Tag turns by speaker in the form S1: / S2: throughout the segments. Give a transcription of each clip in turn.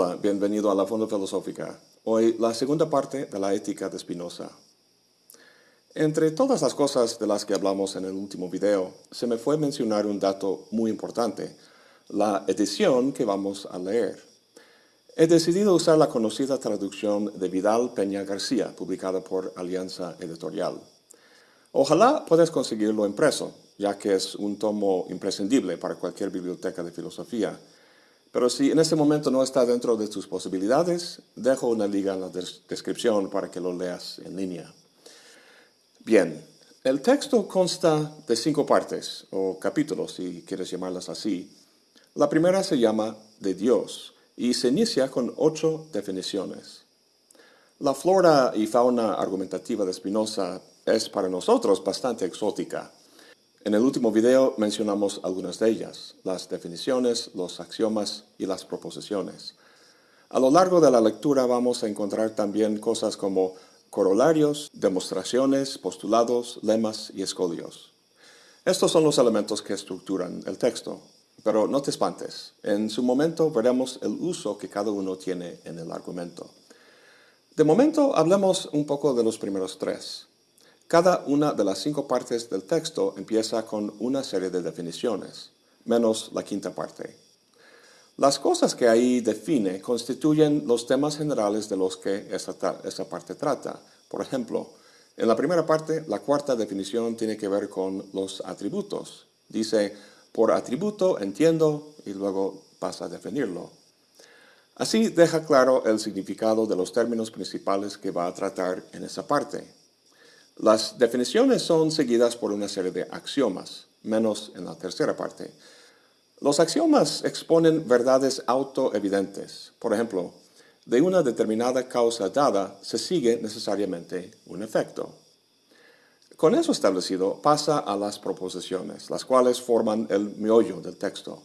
S1: Hola, bienvenido a la Fonda Filosófica. Hoy la segunda parte de la ética de Spinoza. Entre todas las cosas de las que hablamos en el último video, se me fue mencionar un dato muy importante, la edición que vamos a leer. He decidido usar la conocida traducción de Vidal Peña García, publicada por Alianza Editorial. Ojalá puedas conseguirlo impreso, ya que es un tomo imprescindible para cualquier biblioteca de filosofía, pero si en este momento no está dentro de tus posibilidades, dejo una liga en la descripción para que lo leas en línea. Bien, el texto consta de cinco partes, o capítulos si quieres llamarlas así. La primera se llama De Dios y se inicia con ocho definiciones. La flora y fauna argumentativa de Spinoza es para nosotros bastante exótica. En el último video mencionamos algunas de ellas, las definiciones, los axiomas y las proposiciones. A lo largo de la lectura vamos a encontrar también cosas como corolarios, demostraciones, postulados, lemas y escolios. Estos son los elementos que estructuran el texto, pero no te espantes. En su momento veremos el uso que cada uno tiene en el argumento. De momento hablemos un poco de los primeros tres. Cada una de las cinco partes del texto empieza con una serie de definiciones, menos la quinta parte. Las cosas que ahí define constituyen los temas generales de los que esta, parte trata. Por ejemplo, en la primera parte, la cuarta definición tiene que ver con los atributos. Dice, por atributo entiendo y luego pasa a definirlo. Así deja claro el significado de los términos principales que va a tratar en esa parte. Las definiciones son seguidas por una serie de axiomas, menos en la tercera parte. Los axiomas exponen verdades autoevidentes. Por ejemplo, de una determinada causa dada se sigue necesariamente un efecto. Con eso establecido, pasa a las proposiciones, las cuales forman el meollo del texto.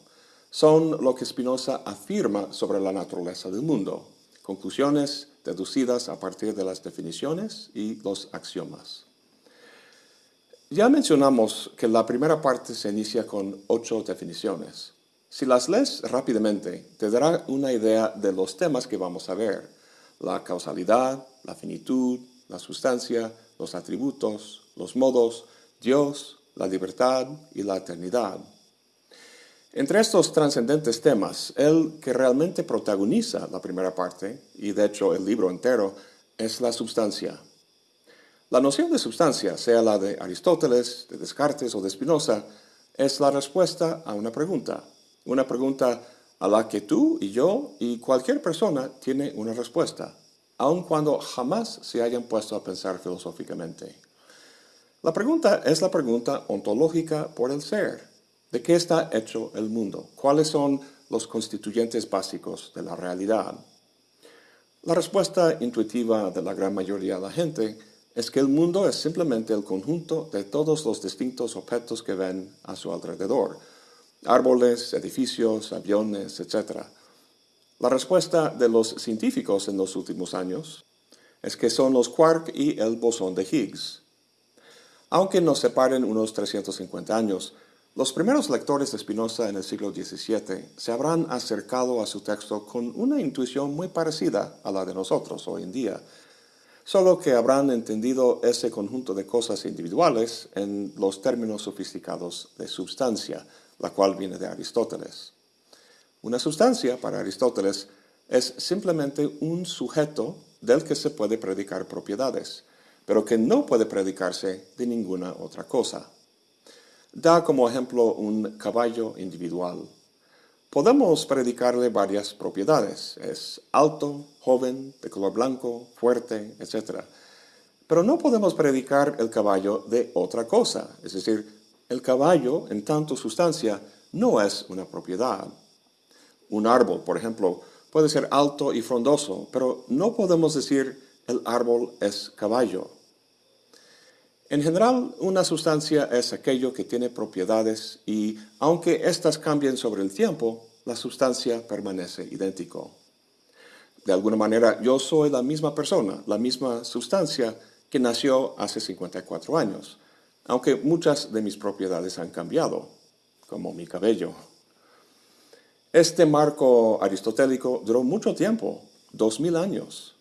S1: Son lo que Spinoza afirma sobre la naturaleza del mundo, conclusiones deducidas a partir de las definiciones y los axiomas. Ya mencionamos que la primera parte se inicia con ocho definiciones. Si las lees rápidamente, te dará una idea de los temas que vamos a ver. La causalidad, la finitud, la sustancia, los atributos, los modos, Dios, la libertad y la eternidad. Entre estos trascendentes temas, el que realmente protagoniza la primera parte, y de hecho el libro entero, es la sustancia. La noción de sustancia, sea la de Aristóteles, de Descartes o de Spinoza, es la respuesta a una pregunta. Una pregunta a la que tú y yo y cualquier persona tiene una respuesta, aun cuando jamás se hayan puesto a pensar filosóficamente. La pregunta es la pregunta ontológica por el ser. ¿De qué está hecho el mundo? ¿Cuáles son los constituyentes básicos de la realidad? La respuesta intuitiva de la gran mayoría de la gente es que el mundo es simplemente el conjunto de todos los distintos objetos que ven a su alrededor, árboles, edificios, aviones, etc. La respuesta de los científicos en los últimos años es que son los quark y el bosón de Higgs. Aunque nos separen unos 350 años, los primeros lectores de Spinoza en el siglo XVII se habrán acercado a su texto con una intuición muy parecida a la de nosotros hoy en día, solo que habrán entendido ese conjunto de cosas individuales en los términos sofisticados de sustancia, la cual viene de Aristóteles. Una sustancia, para Aristóteles, es simplemente un sujeto del que se puede predicar propiedades, pero que no puede predicarse de ninguna otra cosa. Da como ejemplo un caballo individual. Podemos predicarle varias propiedades. Es alto, joven, de color blanco, fuerte, etc. Pero no podemos predicar el caballo de otra cosa. Es decir, el caballo, en tanto sustancia, no es una propiedad. Un árbol, por ejemplo, puede ser alto y frondoso, pero no podemos decir el árbol es caballo. En general, una sustancia es aquello que tiene propiedades y, aunque éstas cambien sobre el tiempo, la sustancia permanece idéntico. De alguna manera, yo soy la misma persona, la misma sustancia que nació hace 54 años, aunque muchas de mis propiedades han cambiado, como mi cabello. Este marco aristotélico duró mucho tiempo, dos mil años,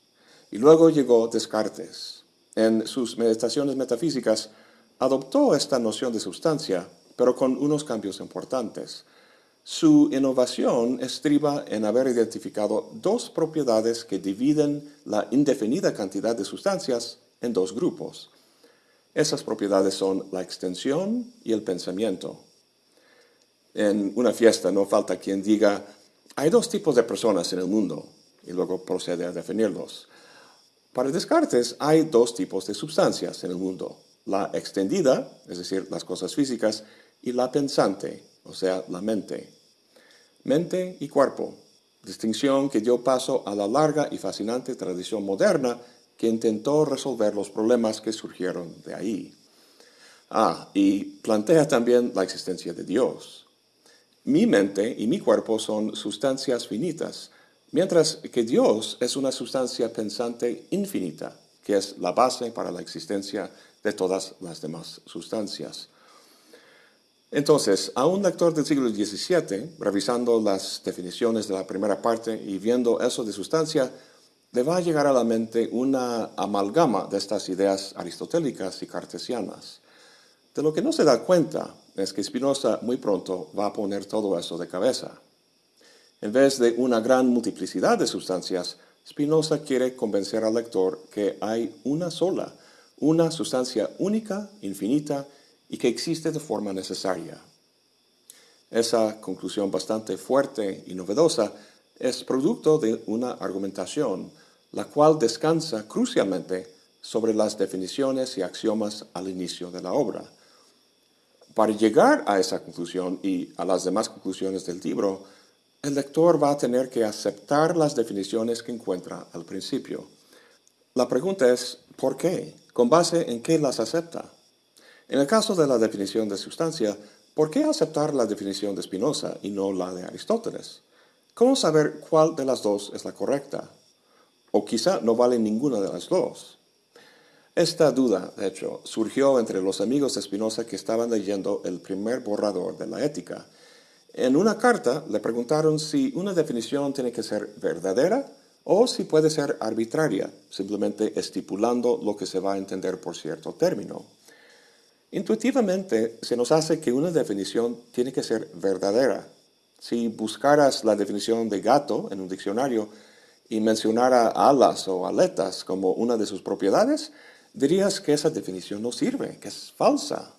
S1: y luego llegó Descartes. En sus meditaciones metafísicas adoptó esta noción de sustancia, pero con unos cambios importantes. Su innovación estriba en haber identificado dos propiedades que dividen la indefinida cantidad de sustancias en dos grupos. Esas propiedades son la extensión y el pensamiento. En una fiesta no falta quien diga, hay dos tipos de personas en el mundo, y luego procede a definirlos. Para Descartes hay dos tipos de sustancias en el mundo, la extendida, es decir, las cosas físicas, y la pensante, o sea, la mente. Mente y cuerpo, distinción que dio paso a la larga y fascinante tradición moderna que intentó resolver los problemas que surgieron de ahí. Ah, y plantea también la existencia de Dios. Mi mente y mi cuerpo son sustancias finitas, mientras que Dios es una sustancia pensante infinita, que es la base para la existencia de todas las demás sustancias. Entonces, a un lector del siglo XVII, revisando las definiciones de la primera parte y viendo eso de sustancia, le va a llegar a la mente una amalgama de estas ideas aristotélicas y cartesianas. De lo que no se da cuenta es que Spinoza muy pronto va a poner todo eso de cabeza. En vez de una gran multiplicidad de sustancias, Spinoza quiere convencer al lector que hay una sola, una sustancia única, infinita y que existe de forma necesaria. Esa conclusión bastante fuerte y novedosa es producto de una argumentación, la cual descansa crucialmente sobre las definiciones y axiomas al inicio de la obra. Para llegar a esa conclusión y a las demás conclusiones del libro, el lector va a tener que aceptar las definiciones que encuentra al principio. La pregunta es, ¿por qué? ¿Con base en qué las acepta? En el caso de la definición de sustancia, ¿por qué aceptar la definición de Spinoza y no la de Aristóteles? ¿Cómo saber cuál de las dos es la correcta? O quizá no vale ninguna de las dos. Esta duda, de hecho, surgió entre los amigos de Spinoza que estaban leyendo el primer borrador de la ética. En una carta le preguntaron si una definición tiene que ser verdadera o si puede ser arbitraria, simplemente estipulando lo que se va a entender por cierto término. Intuitivamente se nos hace que una definición tiene que ser verdadera. Si buscaras la definición de gato en un diccionario y mencionara alas o aletas como una de sus propiedades, dirías que esa definición no sirve, que es falsa.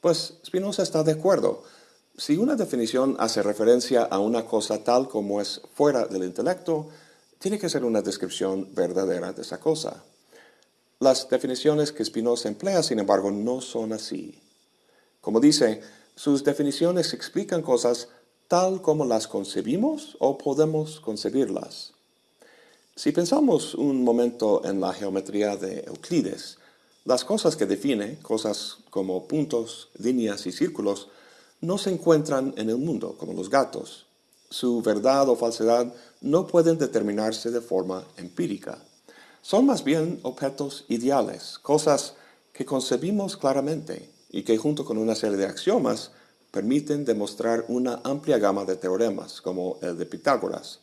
S1: Pues Spinoza está de acuerdo. Si una definición hace referencia a una cosa tal como es fuera del intelecto, tiene que ser una descripción verdadera de esa cosa. Las definiciones que Spinoza emplea, sin embargo, no son así. Como dice, sus definiciones explican cosas tal como las concebimos o podemos concebirlas. Si pensamos un momento en la geometría de Euclides, las cosas que define, cosas como puntos, líneas y círculos, no se encuentran en el mundo, como los gatos. Su verdad o falsedad no pueden determinarse de forma empírica. Son más bien objetos ideales, cosas que concebimos claramente y que junto con una serie de axiomas permiten demostrar una amplia gama de teoremas, como el de Pitágoras.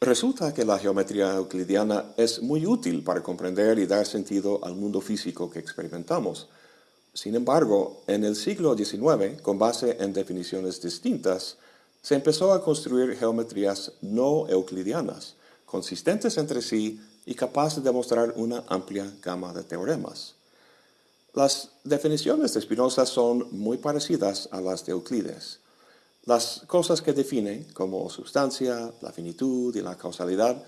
S1: Resulta que la geometría euclidiana es muy útil para comprender y dar sentido al mundo físico que experimentamos. Sin embargo, en el siglo XIX, con base en definiciones distintas, se empezó a construir geometrías no euclidianas, consistentes entre sí y capaz de demostrar una amplia gama de teoremas. Las definiciones de Spinoza son muy parecidas a las de Euclides. Las cosas que define, como sustancia, la finitud y la causalidad,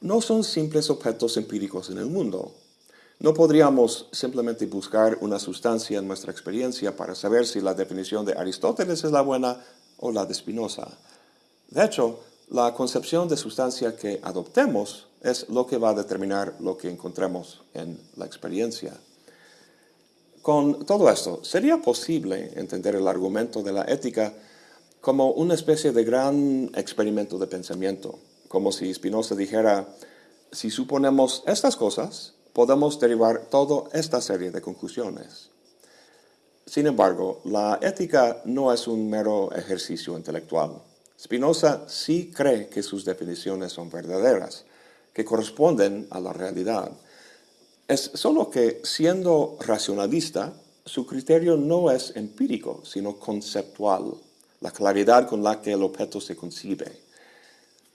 S1: no son simples objetos empíricos en el mundo. No podríamos simplemente buscar una sustancia en nuestra experiencia para saber si la definición de Aristóteles es la buena o la de Spinoza. De hecho, la concepción de sustancia que adoptemos es lo que va a determinar lo que encontremos en la experiencia. Con todo esto, ¿sería posible entender el argumento de la ética como una especie de gran experimento de pensamiento? Como si Spinoza dijera, si suponemos estas cosas, podemos derivar toda esta serie de conclusiones. Sin embargo, la ética no es un mero ejercicio intelectual Spinoza sí cree que sus definiciones son verdaderas, que corresponden a la realidad. Es solo que, siendo racionalista, su criterio no es empírico, sino conceptual, la claridad con la que el objeto se concibe.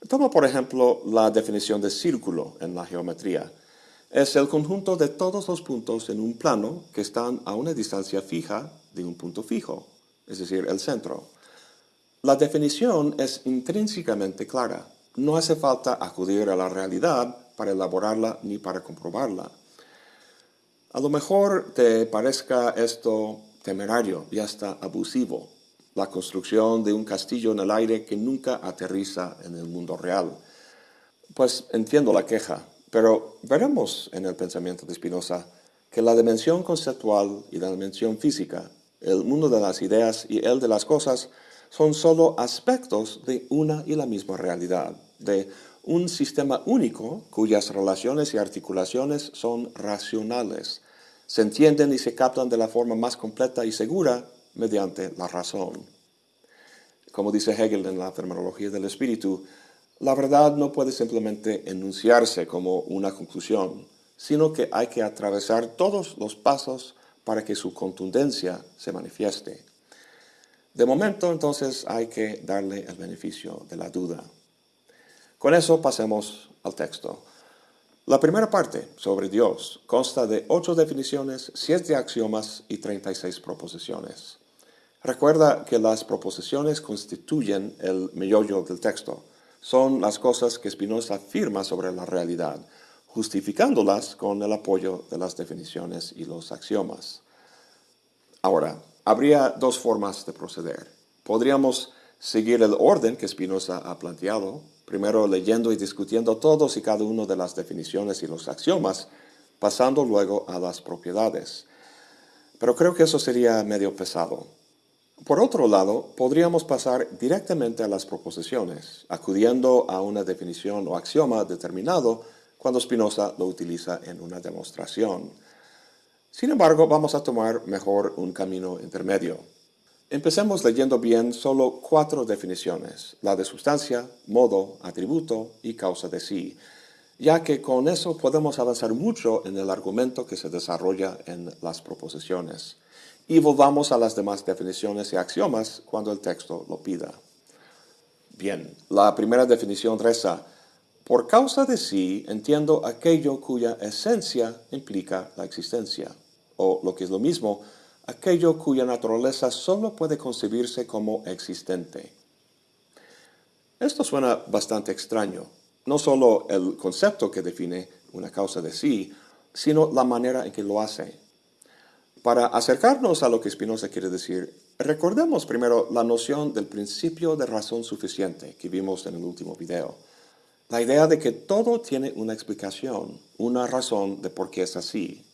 S1: Toma, por ejemplo, la definición de círculo en la geometría. Es el conjunto de todos los puntos en un plano que están a una distancia fija de un punto fijo, es decir, el centro. La definición es intrínsecamente clara. No hace falta acudir a la realidad para elaborarla ni para comprobarla. A lo mejor te parezca esto temerario y hasta abusivo, la construcción de un castillo en el aire que nunca aterriza en el mundo real. Pues entiendo la queja, pero veremos en el pensamiento de Spinoza que la dimensión conceptual y la dimensión física, el mundo de las ideas y el de las cosas, son solo aspectos de una y la misma realidad, de un sistema único cuyas relaciones y articulaciones son racionales, se entienden y se captan de la forma más completa y segura mediante la razón. Como dice Hegel en la terminología del espíritu, la verdad no puede simplemente enunciarse como una conclusión, sino que hay que atravesar todos los pasos para que su contundencia se manifieste. De momento, entonces, hay que darle el beneficio de la duda. Con eso pasemos al texto. La primera parte, sobre Dios, consta de ocho definiciones, siete axiomas y 36 proposiciones. Recuerda que las proposiciones constituyen el meollo del texto. Son las cosas que Spinoza afirma sobre la realidad, justificándolas con el apoyo de las definiciones y los axiomas. Ahora, habría dos formas de proceder. Podríamos seguir el orden que Spinoza ha planteado, primero leyendo y discutiendo todos y cada uno de las definiciones y los axiomas, pasando luego a las propiedades. Pero creo que eso sería medio pesado. Por otro lado, podríamos pasar directamente a las proposiciones, acudiendo a una definición o axioma determinado cuando Spinoza lo utiliza en una demostración. Sin embargo, vamos a tomar mejor un camino intermedio. Empecemos leyendo bien solo cuatro definiciones, la de sustancia, modo, atributo y causa de sí, ya que con eso podemos avanzar mucho en el argumento que se desarrolla en las proposiciones. Y volvamos a las demás definiciones y axiomas cuando el texto lo pida. Bien, la primera definición reza, por causa de sí entiendo aquello cuya esencia implica la existencia, o lo que es lo mismo, aquello cuya naturaleza solo puede concebirse como existente. Esto suena bastante extraño, no solo el concepto que define una causa de sí, sino la manera en que lo hace. Para acercarnos a lo que Spinoza quiere decir, recordemos primero la noción del principio de razón suficiente que vimos en el último video. La idea de que todo tiene una explicación, una razón de por qué es así,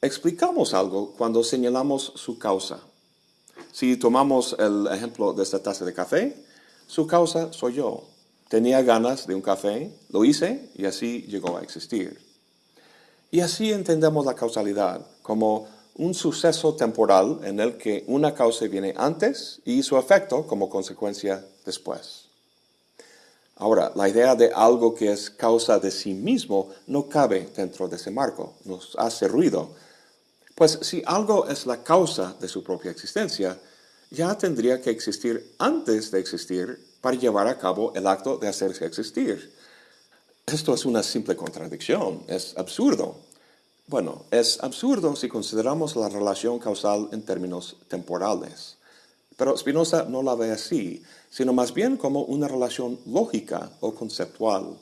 S1: Explicamos algo cuando señalamos su causa. Si tomamos el ejemplo de esta taza de café, su causa soy yo. Tenía ganas de un café, lo hice y así llegó a existir. Y así entendemos la causalidad como un suceso temporal en el que una causa viene antes y su efecto como consecuencia después. Ahora, la idea de algo que es causa de sí mismo no cabe dentro de ese marco, nos hace ruido pues si algo es la causa de su propia existencia, ya tendría que existir antes de existir para llevar a cabo el acto de hacerse existir. Esto es una simple contradicción, es absurdo. Bueno, es absurdo si consideramos la relación causal en términos temporales. Pero Spinoza no la ve así, sino más bien como una relación lógica o conceptual.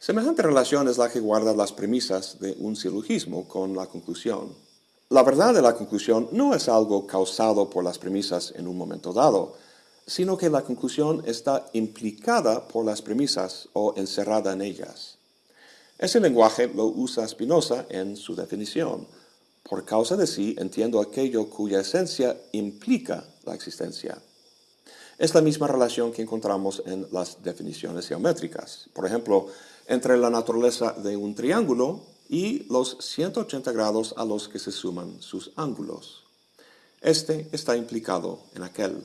S1: Semejante relación es la que guarda las premisas de un silogismo con la conclusión. La verdad de la conclusión no es algo causado por las premisas en un momento dado, sino que la conclusión está implicada por las premisas o encerrada en ellas. Ese lenguaje lo usa Spinoza en su definición. Por causa de sí entiendo aquello cuya esencia implica la existencia. Es la misma relación que encontramos en las definiciones geométricas. Por ejemplo, entre la naturaleza de un triángulo y los 180 grados a los que se suman sus ángulos. Este está implicado en aquel.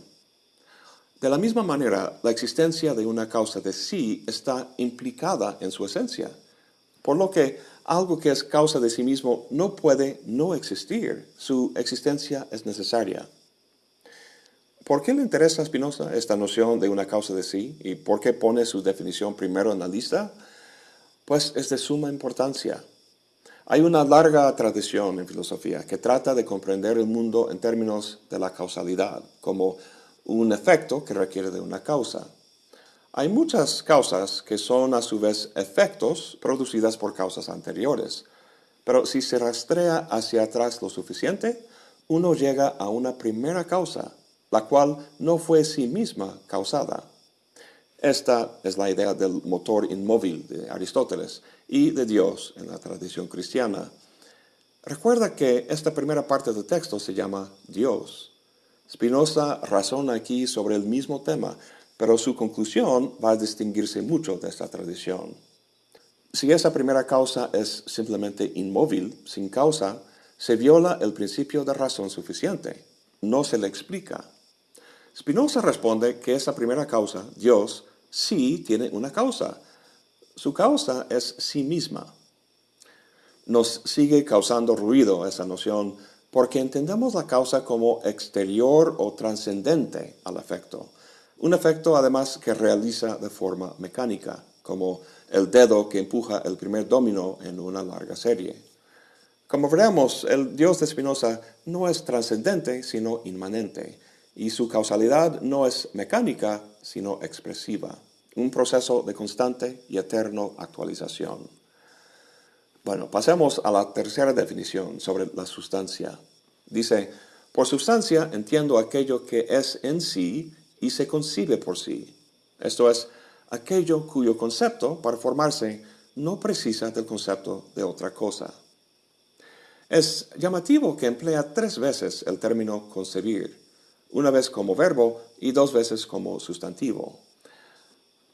S1: De la misma manera, la existencia de una causa de sí está implicada en su esencia, por lo que algo que es causa de sí mismo no puede no existir, su existencia es necesaria. ¿Por qué le interesa a Spinoza esta noción de una causa de sí y por qué pone su definición primero en la lista? Pues es de suma importancia. Hay una larga tradición en filosofía que trata de comprender el mundo en términos de la causalidad, como un efecto que requiere de una causa. Hay muchas causas que son a su vez efectos producidas por causas anteriores, pero si se rastrea hacia atrás lo suficiente, uno llega a una primera causa, la cual no fue sí misma causada. Esta es la idea del motor inmóvil de Aristóteles y de Dios en la tradición cristiana. Recuerda que esta primera parte del texto se llama Dios. Spinoza razona aquí sobre el mismo tema, pero su conclusión va a distinguirse mucho de esta tradición. Si esa primera causa es simplemente inmóvil, sin causa, se viola el principio de razón suficiente. No se le explica. Spinoza responde que esa primera causa, Dios, sí tiene una causa. Su causa es sí misma. Nos sigue causando ruido esa noción porque entendemos la causa como exterior o trascendente al efecto. Un efecto además que realiza de forma mecánica, como el dedo que empuja el primer domino en una larga serie. Como veremos, el Dios de Spinoza no es trascendente, sino inmanente, y su causalidad no es mecánica, sino expresiva, un proceso de constante y eterno actualización. Bueno, pasemos a la tercera definición sobre la sustancia. Dice, por sustancia entiendo aquello que es en sí y se concibe por sí. Esto es, aquello cuyo concepto, para formarse, no precisa del concepto de otra cosa. Es llamativo que emplea tres veces el término concebir, una vez como verbo y dos veces como sustantivo.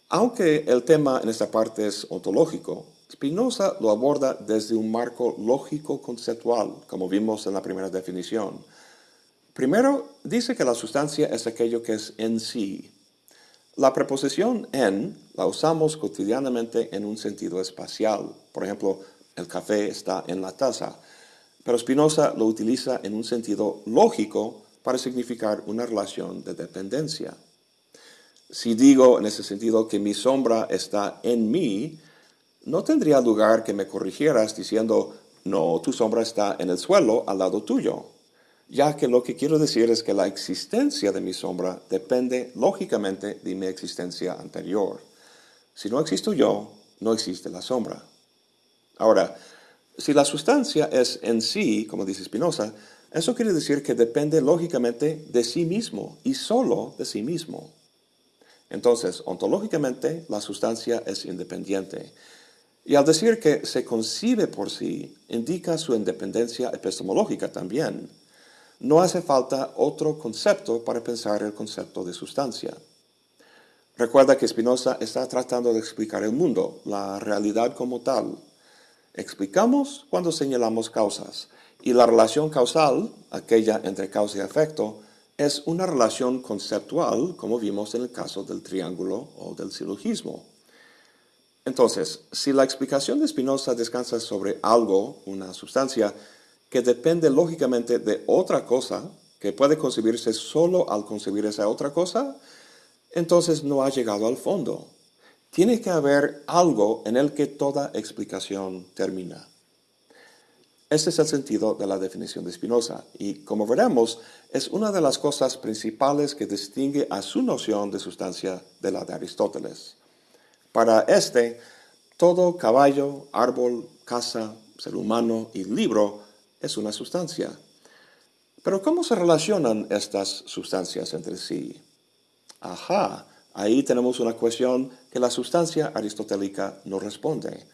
S1: Aunque el tema en esta parte es ontológico, Spinoza lo aborda desde un marco lógico-conceptual, como vimos en la primera definición. Primero, dice que la sustancia es aquello que es en sí. La preposición en la usamos cotidianamente en un sentido espacial. Por ejemplo, el café está en la taza. Pero Spinoza lo utiliza en un sentido lógico para significar una relación de dependencia. Si digo en ese sentido que mi sombra está en mí, no tendría lugar que me corrigieras diciendo, no, tu sombra está en el suelo al lado tuyo, ya que lo que quiero decir es que la existencia de mi sombra depende lógicamente de mi existencia anterior. Si no existo yo, no existe la sombra. Ahora, si la sustancia es en sí, como dice Spinoza, eso quiere decir que depende lógicamente de sí mismo y solo de sí mismo. Entonces, ontológicamente, la sustancia es independiente. Y al decir que se concibe por sí, indica su independencia epistemológica también. No hace falta otro concepto para pensar el concepto de sustancia. Recuerda que Spinoza está tratando de explicar el mundo, la realidad como tal. Explicamos cuando señalamos causas, y la relación causal, aquella entre causa y efecto, es una relación conceptual, como vimos en el caso del triángulo o del silogismo. Entonces, si la explicación de Spinoza descansa sobre algo, una sustancia, que depende lógicamente de otra cosa, que puede concebirse solo al concebir esa otra cosa, entonces no ha llegado al fondo. Tiene que haber algo en el que toda explicación termina. Este es el sentido de la definición de Spinoza y, como veremos, es una de las cosas principales que distingue a su noción de sustancia de la de Aristóteles. Para este, todo caballo, árbol, casa, ser humano y libro es una sustancia. Pero ¿cómo se relacionan estas sustancias entre sí? Ajá, ahí tenemos una cuestión que la sustancia aristotélica no responde.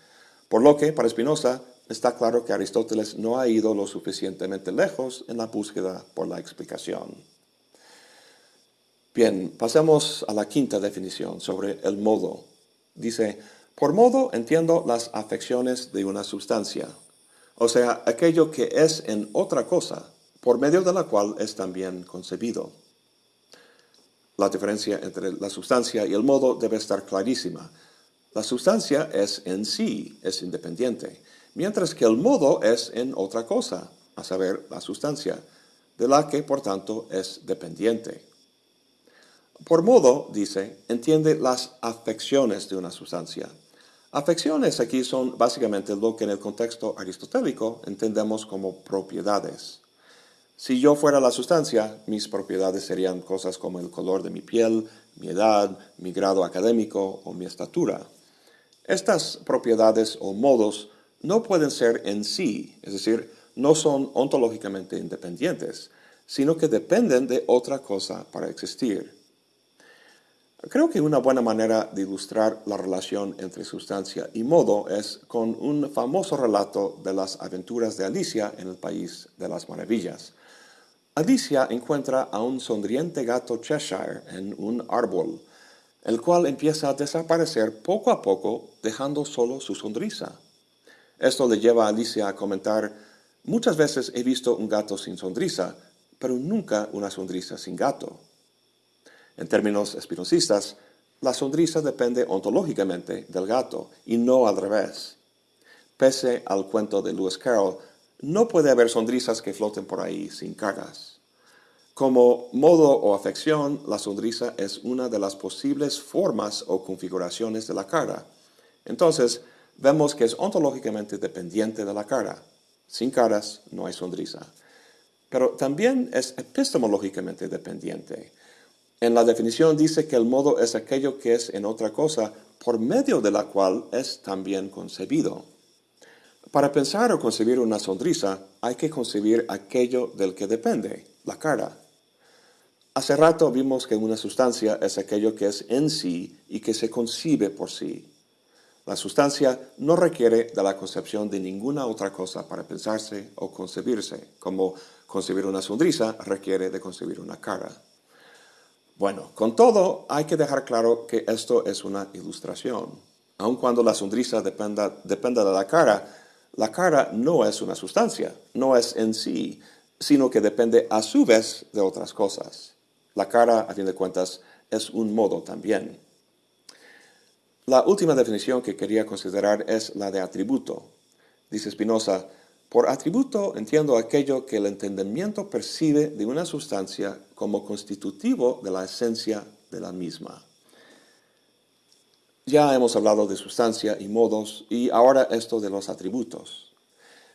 S1: Por lo que, para Spinoza, está claro que Aristóteles no ha ido lo suficientemente lejos en la búsqueda por la explicación. Bien, pasemos a la quinta definición sobre el modo. Dice, por modo entiendo las afecciones de una sustancia, o sea, aquello que es en otra cosa, por medio de la cual es también concebido. La diferencia entre la sustancia y el modo debe estar clarísima. La sustancia es en sí, es independiente, mientras que el modo es en otra cosa, a saber, la sustancia, de la que por tanto es dependiente. Por modo, dice, entiende las afecciones de una sustancia. Afecciones aquí son básicamente lo que en el contexto aristotélico entendemos como propiedades. Si yo fuera la sustancia, mis propiedades serían cosas como el color de mi piel, mi edad, mi grado académico o mi estatura. Estas propiedades o modos no pueden ser en sí, es decir, no son ontológicamente independientes, sino que dependen de otra cosa para existir. Creo que una buena manera de ilustrar la relación entre sustancia y modo es con un famoso relato de las aventuras de Alicia en el País de las Maravillas. Alicia encuentra a un sonriente gato Cheshire en un árbol, el cual empieza a desaparecer poco a poco, dejando solo su sonrisa. Esto le lleva a Alicia a comentar, muchas veces he visto un gato sin sonrisa, pero nunca una sonrisa sin gato. En términos espinosistas, la sonrisa depende ontológicamente del gato y no al revés. Pese al cuento de Lewis Carroll, no puede haber sonrisas que floten por ahí sin caras. Como modo o afección, la sonrisa es una de las posibles formas o configuraciones de la cara. Entonces, vemos que es ontológicamente dependiente de la cara. Sin caras no hay sonrisa. Pero también es epistemológicamente dependiente. En la definición dice que el modo es aquello que es en otra cosa por medio de la cual es también concebido. Para pensar o concebir una sonrisa hay que concebir aquello del que depende, la cara. Hace rato vimos que una sustancia es aquello que es en sí y que se concibe por sí. La sustancia no requiere de la concepción de ninguna otra cosa para pensarse o concebirse, como concebir una sonrisa requiere de concebir una cara. Bueno, con todo, hay que dejar claro que esto es una ilustración. Aun cuando la sonrisa dependa, dependa de la cara, la cara no es una sustancia, no es en sí, sino que depende a su vez de otras cosas. La cara, a fin de cuentas, es un modo también. La última definición que quería considerar es la de atributo. Dice Spinoza, por atributo entiendo aquello que el entendimiento percibe de una sustancia como constitutivo de la esencia de la misma. Ya hemos hablado de sustancia y modos y ahora esto de los atributos.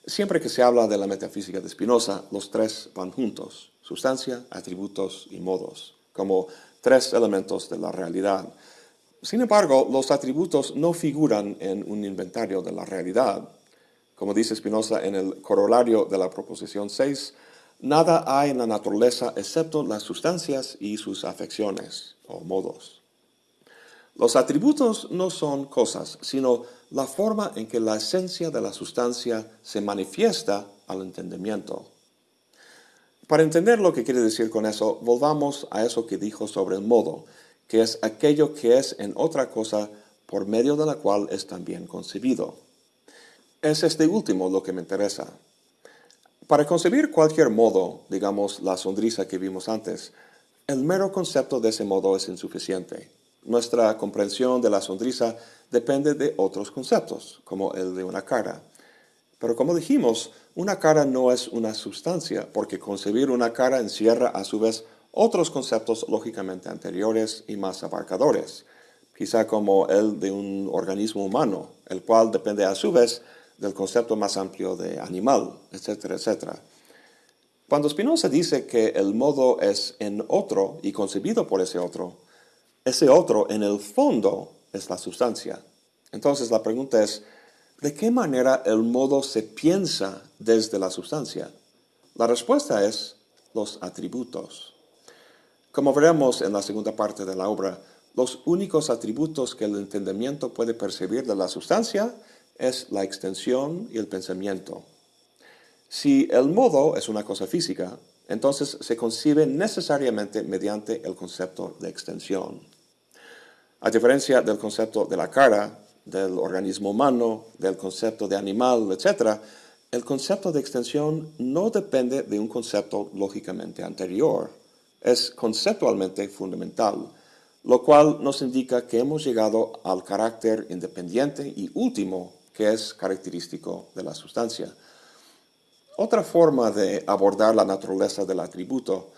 S1: Siempre que se habla de la metafísica de Spinoza, los tres van juntos, sustancia, atributos y modos, como tres elementos de la realidad. Sin embargo, los atributos no figuran en un inventario de la realidad, como dice Spinoza en el corolario de la proposición 6, nada hay en la naturaleza excepto las sustancias y sus afecciones o modos. Los atributos no son cosas, sino la forma en que la esencia de la sustancia se manifiesta al entendimiento. Para entender lo que quiere decir con eso, volvamos a eso que dijo sobre el modo, que es aquello que es en otra cosa por medio de la cual es también concebido. Es este último lo que me interesa. Para concebir cualquier modo, digamos la sonrisa que vimos antes, el mero concepto de ese modo es insuficiente. Nuestra comprensión de la sonrisa depende de otros conceptos, como el de una cara. Pero como dijimos, una cara no es una sustancia, porque concebir una cara encierra a su vez otros conceptos lógicamente anteriores y más abarcadores, quizá como el de un organismo humano, el cual depende a su vez del concepto más amplio de animal, etcétera, etcétera. Cuando Spinoza dice que el modo es en otro y concebido por ese otro, ese otro en el fondo es la sustancia. Entonces la pregunta es, ¿de qué manera el modo se piensa desde la sustancia? La respuesta es los atributos. Como veremos en la segunda parte de la obra, los únicos atributos que el entendimiento puede percibir de la sustancia es la extensión y el pensamiento. Si el modo es una cosa física, entonces se concibe necesariamente mediante el concepto de extensión. A diferencia del concepto de la cara, del organismo humano, del concepto de animal, etc., el concepto de extensión no depende de un concepto lógicamente anterior. es conceptualmente fundamental, lo cual nos indica que hemos llegado al carácter independiente y último que es característico de la sustancia. Otra forma de abordar la naturaleza del atributo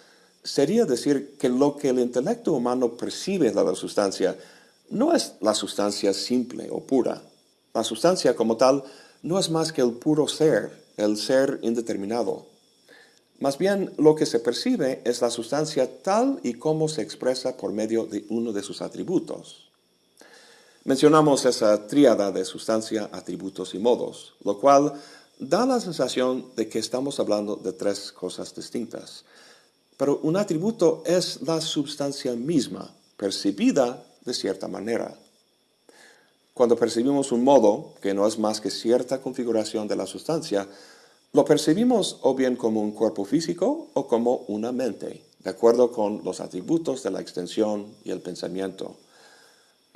S1: sería decir que lo que el intelecto humano percibe de la sustancia no es la sustancia simple o pura. La sustancia como tal no es más que el puro ser, el ser indeterminado. Más bien, lo que se percibe es la sustancia tal y como se expresa por medio de uno de sus atributos. Mencionamos esa tríada de sustancia, atributos y modos, lo cual da la sensación de que estamos hablando de tres cosas distintas. Pero un atributo es la sustancia misma, percibida de cierta manera. Cuando percibimos un modo, que no es más que cierta configuración de la sustancia, lo percibimos o bien como un cuerpo físico o como una mente, de acuerdo con los atributos de la extensión y el pensamiento.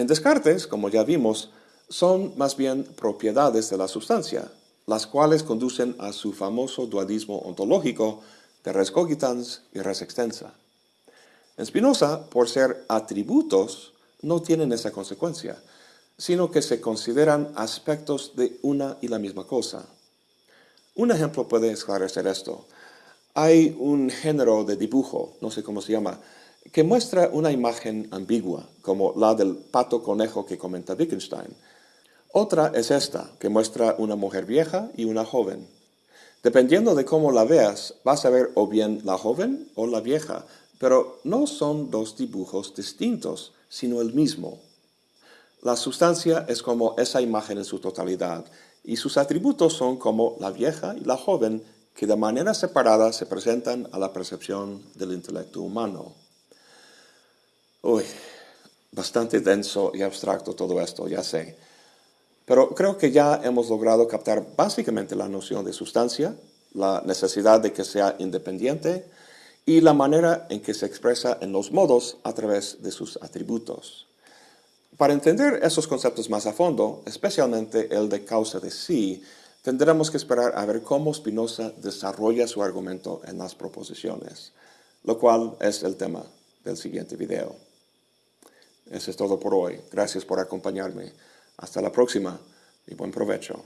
S1: En Descartes, como ya vimos, son más bien propiedades de la sustancia, las cuales conducen a su famoso dualismo ontológico de res cogitans y res extensa. En Spinoza, por ser atributos, no tienen esa consecuencia, sino que se consideran aspectos de una y la misma cosa. Un ejemplo puede esclarecer esto. Hay un género de dibujo, no sé cómo se llama, que muestra una imagen ambigua, como la del pato conejo que comenta Wittgenstein. Otra es esta, que muestra una mujer vieja y una joven. Dependiendo de cómo la veas, vas a ver o bien la joven o la vieja, pero no son dos dibujos distintos, sino el mismo. La sustancia es como esa imagen en su totalidad, y sus atributos son como la vieja y la joven, que de manera separada se presentan a la percepción del intelecto humano. Uy, bastante denso y abstracto todo esto, ya sé. Pero creo que ya hemos logrado captar básicamente la noción de sustancia, la necesidad de que sea independiente y la manera en que se expresa en los modos a través de sus atributos. Para entender esos conceptos más a fondo, especialmente el de causa de sí, tendremos que esperar a ver cómo Spinoza desarrolla su argumento en las proposiciones, lo cual es el tema del siguiente video. Eso es todo por hoy. Gracias por acompañarme. Hasta la próxima y buen provecho.